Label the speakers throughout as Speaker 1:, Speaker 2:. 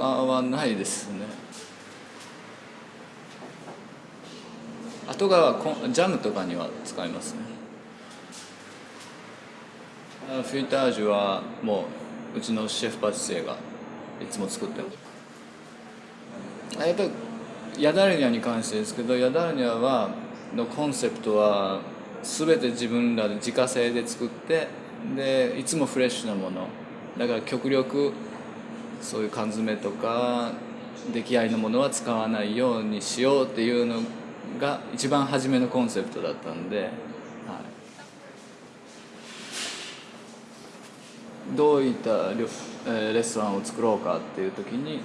Speaker 1: はないですね。後がジャムとかには使いますね。フィルタージュはもううちのシェフパティシエがいつも作ってます。やっぱりヤダルニャに関してですけどヤダルニャはのコンセプトは全て自分らで自家製で作ってでいつもフレッシュなもの。だから極力そういう缶詰とか出来合いのものは使わないようにしようっていうのが一番初めのコンセプトだったんで、はい、どういったレストランを作ろうかっていう時に、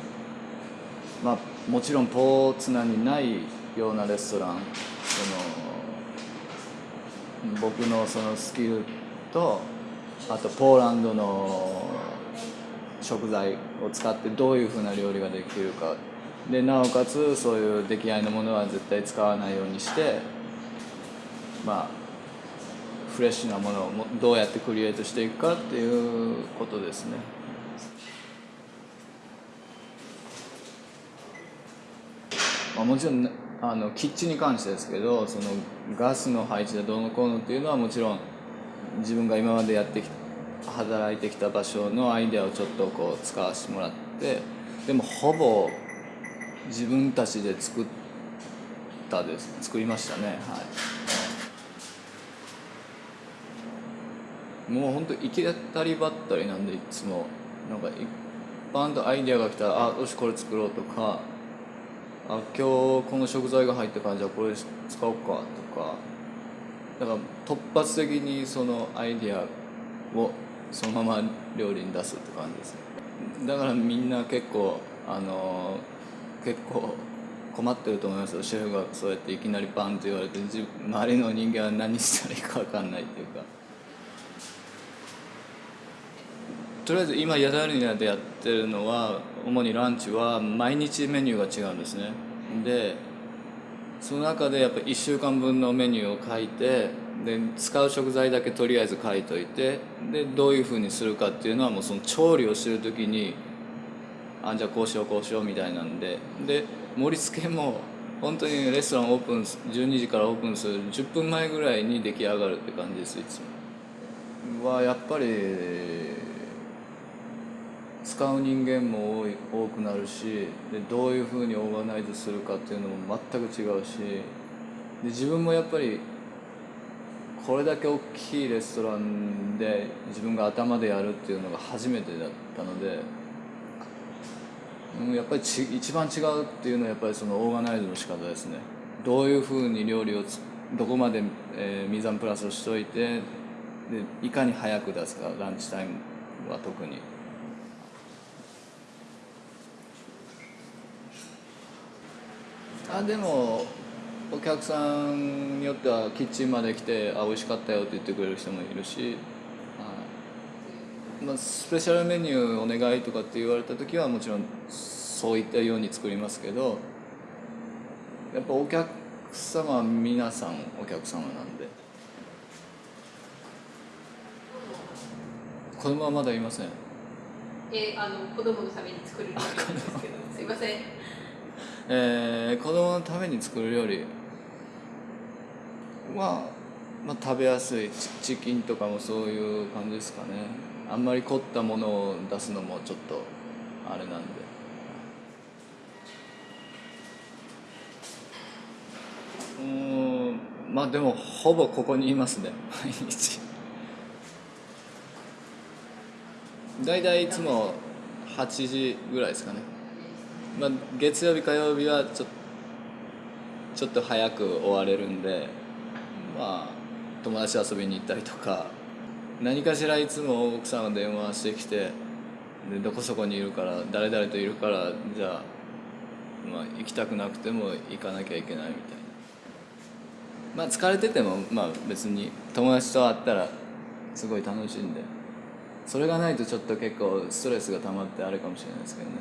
Speaker 1: まあ、もちろんポーツナにないようなレストランその僕のそのスキルとあとポーランドの食材を使ってどういうふうな料理ができるかでなおかつそういう出来合いのものは絶対使わないようにしてまあフレッシュなものをどうやってクリエイトしていくかっていうことですね。まあ、もちろんあのキッチンに関してですけどそのガスの配置でどうのこうのっていうのはもちろん自分が今までやってきた働いてきた場所のアイデアをちょっとこう使わせてもらってでもほぼ自分たちで作ったです。作りましたね。はい。もう本当行き当たりばったりなんでいつも。なんか一般とアイデアが来たらあよしこれ作ろうとかあ今日この食材が入ったからじゃあこれ使おうかとか。だから突発的にそのアイデアをそのまま料理に出すって感じですだからみんな結構あの結構困ってると思いますよ。シェフがそうやっていきなりバンって言われて周りの人間は何したらいいか分かんないっていうか。とりあえず今ヤダルニアでやってるのは主にランチは毎日メニューが違うんですね。でその中でやっぱ1週間分のメニューを書いてで使う食材だけとりあえず書いといてでどういうふうにするかっていうのはもうその調理をしてる時にあじゃあこうしようこうしようみたいなんでで盛り付けも本当にレストランオープン12時からオープンする10分前ぐらいに出来上がるって感じですいつも。はやっぱり使う人間も多い多くなるしでどういうふうにオーガナイズするかっていうのも全く違うしで自分もやっぱりこれだけ大きいレストランで自分が頭でやるっていうのが初めてだったので。うんやっぱりち一番違うっていうのはやっぱりそのオーガナイズの仕方ですねどういうふうに料理をどこまで、えー、ミザンプラスをしといてでいかに早く出すかランチタイムは特にあでもお客さんによってはキッチンまで来て「あ美味しかったよ」って言ってくれる人もいるし、まあ、スペシャルメニューお願いとかって言われた時はもちろんそういったように作りますけどやっぱお客様は皆さんお客様なんで。子供はまだいません。
Speaker 2: え、あの子供のために作るんですけどすいません。
Speaker 1: えー、子供のために作る料理は、まあ、食べやすい。チキンとかもそういう感じですかね。あんまり凝ったものを出すのもちょっとあれなんで。うんまあでもほぼここにいますね。毎日。大体いつも8時ぐらいですかね。まあ、月曜日火曜日はちょちょっと早く終われるんでまあ友達遊びに行ったりとか何かしらいつも奥さんが電話してきてでどこそこにいるから誰々といるからじゃあ、まあ、行きたくなくても行かなきゃいけないみたいな。まあ疲れててもまあ別に友達と会ったらすごい楽しいんでそれがないとちょっと結構ストレスが溜まってあれかもしれないですけどね。